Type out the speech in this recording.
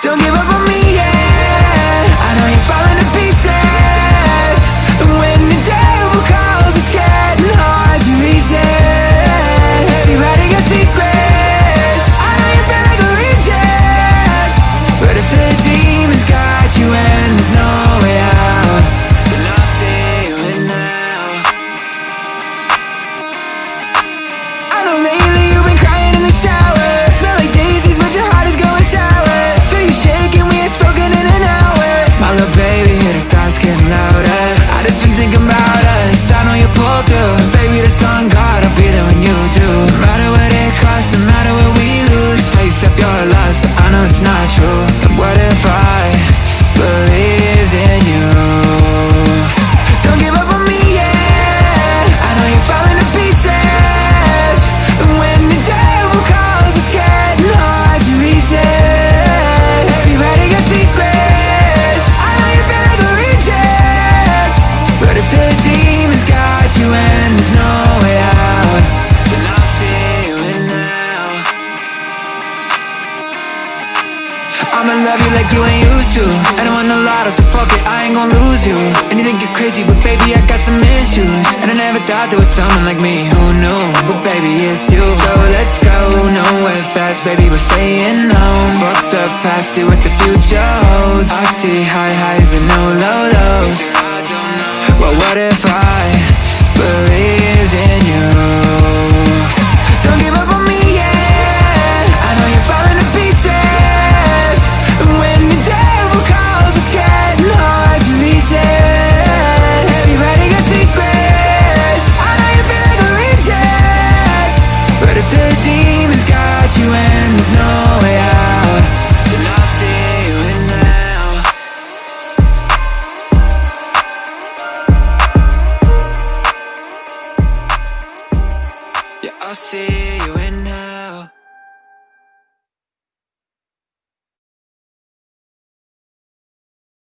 Don't give up on me, yeah. I know you're falling to pieces. And when the devil calls, it's getting hard to resist. You better get secrets. I know you feel like a reject. But if the demons you and there's no way out Then I'll see you I I'ma love you like you ain't used to. I don't want no lotto, so fuck it, I ain't gon' lose you. And you think you're crazy, but baby, I got some issues. And I never thought there was someone like me, who knew But baby, it's you. So let's go, nowhere fast, baby, we're staying home. Fuck the past, see what the future holds. I see high highs and no low lows. Well, what if I você.